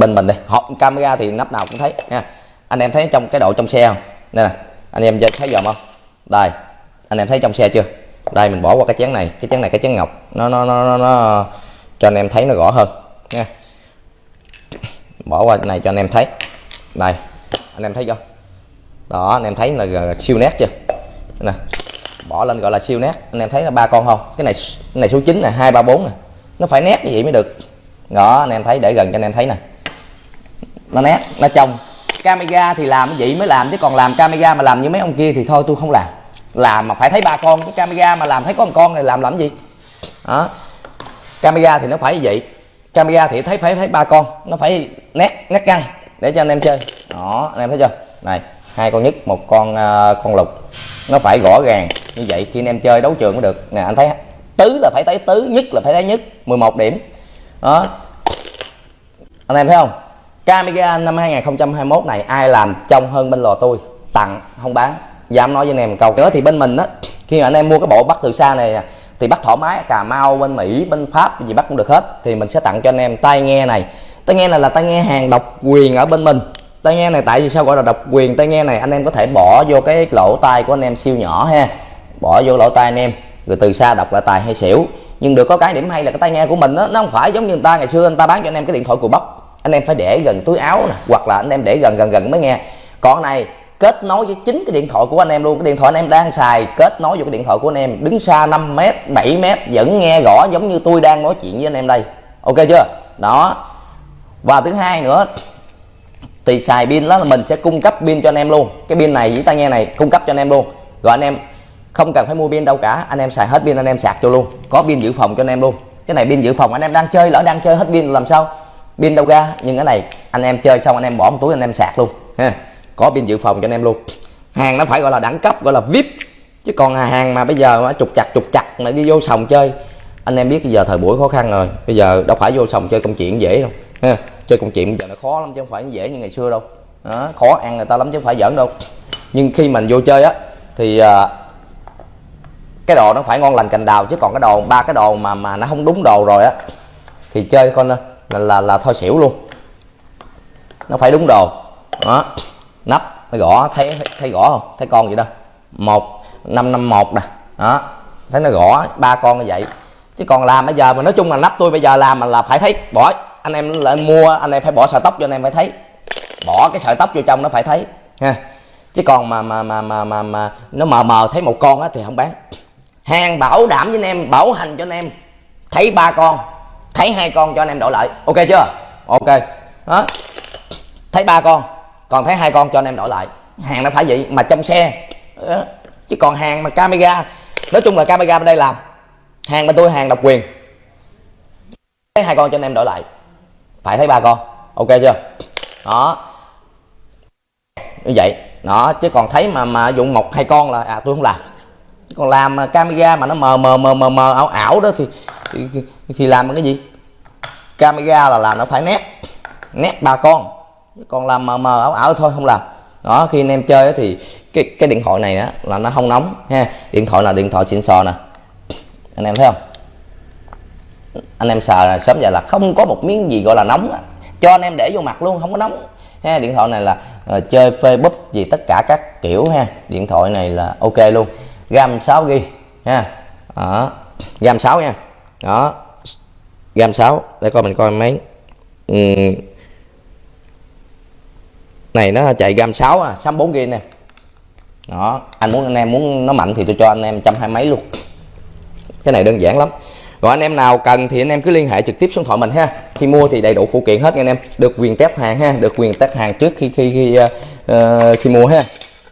bên mình đây họ camera thì nắp nào cũng thấy nha. Anh em thấy trong cái độ trong xe không? Đây nè anh em thấy dòm không? Đây anh em thấy trong xe chưa? Đây mình bỏ qua cái chén này cái chén này cái chén ngọc. Nó nó nó, nó, nó cho anh em thấy nó rõ hơn nha. Bỏ qua này cho anh em thấy. Đây anh em thấy chưa? Đó anh em thấy là siêu nét chưa? Nè bỏ lên gọi là siêu nét. Anh em thấy là ba con không? Cái này cái này số 9 này hai ba bốn này nó phải nét như vậy mới được. Đó anh em thấy để gần cho anh em thấy nè nó nét nó trong camera thì làm cái gì mới làm chứ còn làm camera mà làm như mấy ông kia thì thôi tôi không làm. Làm mà phải thấy ba con cái camera mà làm thấy có một con này làm làm gì? Đó. Camera thì nó phải như vậy. Camera thì thấy phải thấy ba con nó phải nét nét căng để cho anh em chơi. Đó anh em thấy chưa? Này hai con nhất một con uh, con lục. Nó phải rõ ràng như vậy khi anh em chơi đấu trường mới được. Nè anh thấy tứ là phải thấy tứ nhất là phải thấy nhất. 11 điểm. Đó. Anh em thấy không? Camera năm 2021 này ai làm trong hơn bên lò tôi? Tặng không bán. Dám nói với anh em một câu. Nữa thì bên mình á khi mà anh em mua cái bộ bắt từ xa này à, thì bắt thoải mái cà mau bên mỹ bên pháp gì bắt cũng được hết. Thì mình sẽ tặng cho anh em tai nghe này. Tai nghe này là tai nghe hàng độc quyền ở bên mình. Tai nghe này tại vì sao gọi là độc quyền? Tai nghe này anh em có thể bỏ vô cái lỗ tai của anh em siêu nhỏ ha. Bỏ vô lỗ tai anh em rồi từ xa đọc lại tài hay xỉu. Nhưng được có cái điểm hay là cái tai nghe của mình đó, nó không phải giống như người ta ngày xưa anh ta bán cho anh em cái điện thoại cùi bắp anh em phải để gần túi áo nè hoặc là anh em để gần gần gần mới nghe còn này kết nối với chính cái điện thoại của anh em luôn cái điện thoại anh em đang xài kết nối vô cái điện thoại của anh em đứng xa 5 m 7 m vẫn nghe rõ giống như tôi đang nói chuyện với anh em đây ok chưa đó và thứ hai nữa thì xài pin đó là mình sẽ cung cấp pin cho anh em luôn cái pin này với tai nghe này cung cấp cho anh em luôn rồi anh em không cần phải mua pin đâu cả anh em xài hết pin anh em sạc cho luôn có pin dự phòng cho anh em luôn cái này pin dự phòng anh em đang chơi lỡ đang chơi hết pin làm sao pin đâu ra nhưng cái này anh em chơi xong anh em bỏ một túi anh em sạc luôn ha. Có pin dự phòng cho anh em luôn. Hàng nó phải gọi là đẳng cấp gọi là vip chứ còn hàng mà bây giờ mà trục chặt trục chặt mà đi vô sòng chơi anh em biết bây giờ thời buổi khó khăn rồi. Bây giờ đâu phải vô sòng chơi công chuyện dễ đâu ha. Chơi công chuyện giờ nó khó lắm chứ không phải dễ như ngày xưa đâu. Đó, khó ăn người ta lắm chứ không phải giỡn đâu. Nhưng khi mình vô chơi á thì uh, cái đồ nó phải ngon lành cành đào. Chứ còn cái đồ ba cái đồ mà mà nó không đúng đồ rồi á thì chơi con là, là là thôi xỉu luôn. Nó phải đúng đồ. Đó. Nắp nó gõ. Thấy thấy gõ không? Thấy con gì đâu một năm năm một nè. Đó. Thấy nó gõ. Ba con như vậy. Chứ còn làm bây giờ mà nói chung là nắp tôi bây giờ làm mà là phải thấy. Bỏ. Anh em lên mua anh em phải bỏ sợi tóc cho anh em phải thấy. Bỏ cái sợi tóc vô trong nó phải thấy. Ha. Chứ còn mà mà mà mà mà, mà nó mờ mờ thấy một con á thì không bán. Hàng bảo đảm với anh em bảo hành cho anh em. Thấy ba con thấy hai con cho anh em đổi lại. Ok chưa? Ok. Đó. Thấy ba con. Còn thấy hai con cho anh em đổi lại. Hàng nó phải vậy, mà trong xe. Đó. chứ còn hàng mà camera. Nói chung là camera bên đây làm. Hàng bên tôi, hàng độc quyền. Thấy hai con cho anh em đổi lại. Phải thấy ba con. Ok chưa? Đó. Như vậy. Đó. Chứ còn thấy mà mà dụng một hai con là à tôi không làm. Còn làm camera mà nó mờ mờ mờ mờ mờ, ảo ảo đó thì thì, thì làm bằng cái gì? Camera là làm nó phải nét nét ba con. Còn làm mờ mờ ảo ảo thôi không làm. Đó khi anh em chơi thì cái cái điện thoại này đó là nó không nóng ha. Điện thoại là điện thoại xịn sò nè. Anh em thấy không? Anh em sờ là sớm giờ là không có một miếng gì gọi là nóng cho anh em để vô mặt luôn không có nóng ha. Điện thoại này là uh, chơi facebook gì tất cả các kiểu ha. Điện thoại này là ok luôn. Gam 6 g ha. Đó. Gam 6 nha đó. Gam 6 để coi mình coi mấy. Uhm. này nó chạy gam 6 à 64 g nè. Đó anh muốn anh em muốn nó mạnh thì tôi cho anh em trăm hai mấy luôn. Cái này đơn giản lắm. Rồi anh em nào cần thì anh em cứ liên hệ trực tiếp số điện thoại mình ha. Khi mua thì đầy đủ phụ kiện hết nha anh em. Được quyền test hàng ha được quyền test hàng trước khi khi khi uh, khi mua ha.